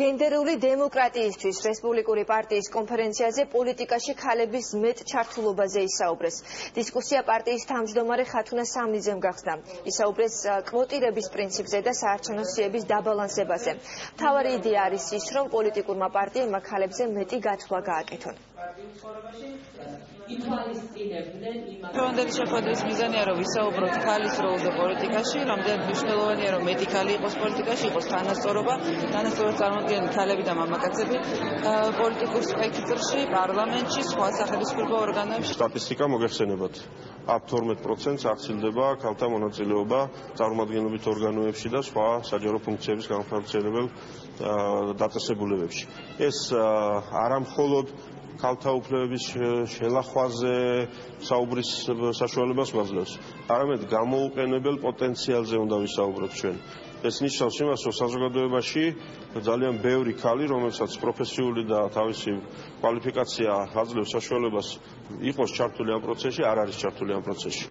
გენდერული დემოკრატიისთვის რესპუბლიკური პარტიის კონფერენციაზე პოლიტიკაში ქალების მეტ ჩართულობაზე ისაუბრეს. დისკუსია პარტიის თავმჯდომარე ხათუნა სამნიძემ გახსნა. ისაუბრეს კვოტირების პრინციპზე და საარჩევნო სიების დაბალანსებაზე. მთავარი იდეა არის ის, რომ პოლიტიკურმა პარტიებმა ქალებზე მეტი გათვლა გააკეთონ. რომ შეფოთვის მიზანია რომ ვისაუბროთ ქალის როლზე პოლიტიკაში, რამდენად მნიშვნელოვანია რომ მეტი ქალი იყოს პოლიტიკაში, იყოს თანასწორობა, თანასწორობა წარმოადგენენ ქალები და მამაკაცები პოლიტიკურ სპექტრში, პარლამენტში, სხვა სახელმწიფო ორგანოებში. სტატისტიკა მოგეხსენებათ. აბ 12%-ს აღწილდება ქალთა მონაწილეობა წარმომადგენლობით ორგანოებში და სხვა საჯარო ფუნქციების განხორციელებელ დაწესებულებებში. ეს არამხოლოდ ქალთა უფლებების შელახვაზე საუბრის საშუალებას გვაძლევს. არამედ გამოუყენებელ პოტენციალზე უნდა ვისაუბროთ ჩვენ. ეს ნიშნავს იმას, რომ საზოგადოებაში ძალიან ბევრი ქალი, რომელსაც პროფესიული და თავისი კვალიფიკაცია აძლევს საშუალებას იყოს ჩართული ამ პროცესში, არ არის ჩართული ამ პროცესში.